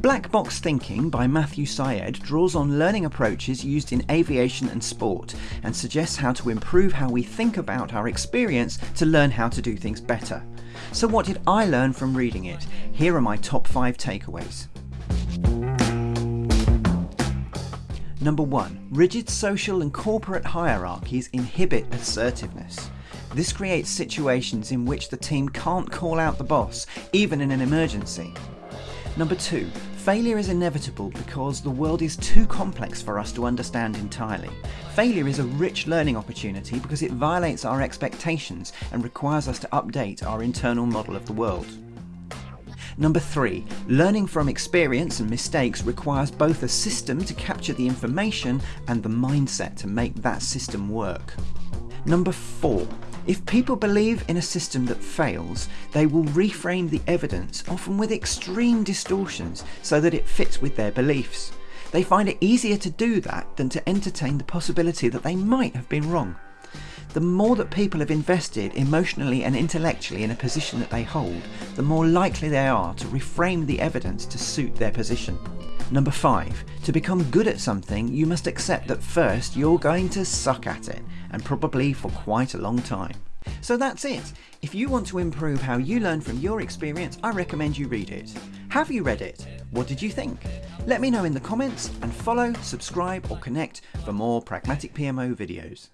Black Box Thinking by Matthew Syed draws on learning approaches used in aviation and sport and suggests how to improve how we think about our experience to learn how to do things better. So, what did I learn from reading it? Here are my top five takeaways. Number one, rigid social and corporate hierarchies inhibit assertiveness. This creates situations in which the team can't call out the boss, even in an emergency. Number two, failure is inevitable because the world is too complex for us to understand entirely. Failure is a rich learning opportunity because it violates our expectations and requires us to update our internal model of the world. Number three, learning from experience and mistakes requires both a system to capture the information and the mindset to make that system work. Number four, if people believe in a system that fails, they will reframe the evidence, often with extreme distortions, so that it fits with their beliefs. They find it easier to do that than to entertain the possibility that they might have been wrong. The more that people have invested emotionally and intellectually in a position that they hold, the more likely they are to reframe the evidence to suit their position. Number five, to become good at something, you must accept that first you're going to suck at it, and probably for quite a long time. So that's it. If you want to improve how you learn from your experience, I recommend you read it. Have you read it? What did you think? Let me know in the comments and follow, subscribe or connect for more Pragmatic PMO videos.